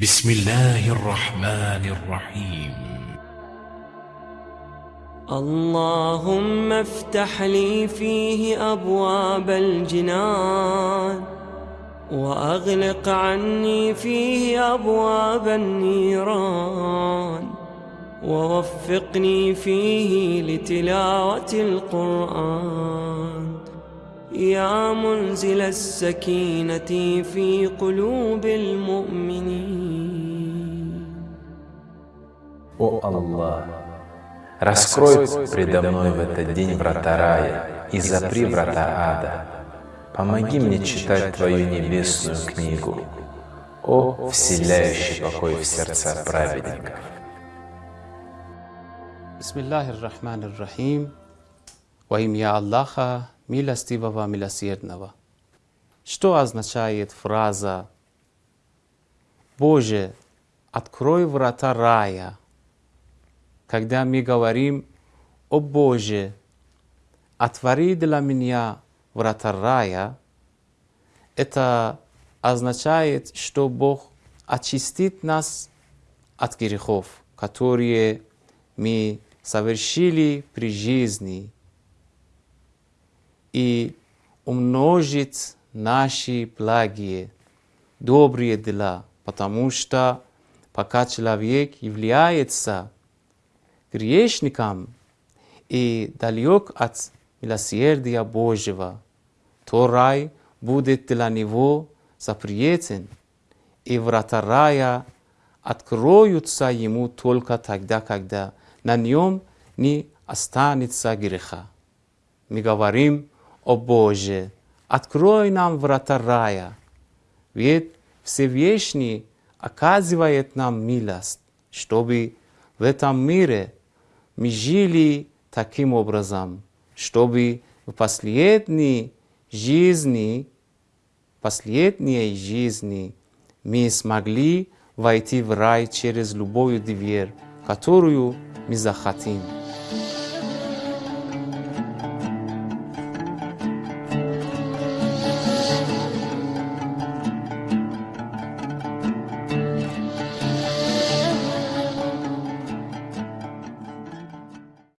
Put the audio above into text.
بسم الله الرحمن الرحيم. اللهم افتح لي فيه أبواب الجنان وأغلق عني فيه أبواب النيران ووفقني فيه لتلاوة القرآن. يا منزل السكينة في قلوب المؤمنين О Аллах, раскрой предо мной в этот день врата рая и запри врата ада. Помоги мне читать Твою небесную книгу, о вселяющий покой в сердца праведников. Bismillahir Rahmanir Rahim. Во имя Аллаха, милостивого, милосердного. Что означает фраза «Боже, открой врата рая», когда мы говорим «О Боже, отвори для меня врата рая», это означает, что Бог очистит нас от грехов, которые мы совершили при жизни, и умножит наши благие, добрые дела, потому что пока человек является грешником и далек от милосердия Божьего, то рай будет для него запретен, и врата рая откроются ему только тогда, когда на нем не останется греха. Мы говорим, о Боже, открой нам врата рая, ведь Всевышний оказывает нам милость, чтобы в этом мире мы жили таким образом, чтобы в последней жизни, последней жизни мы смогли войти в рай через любую дверь, которую мы захотим.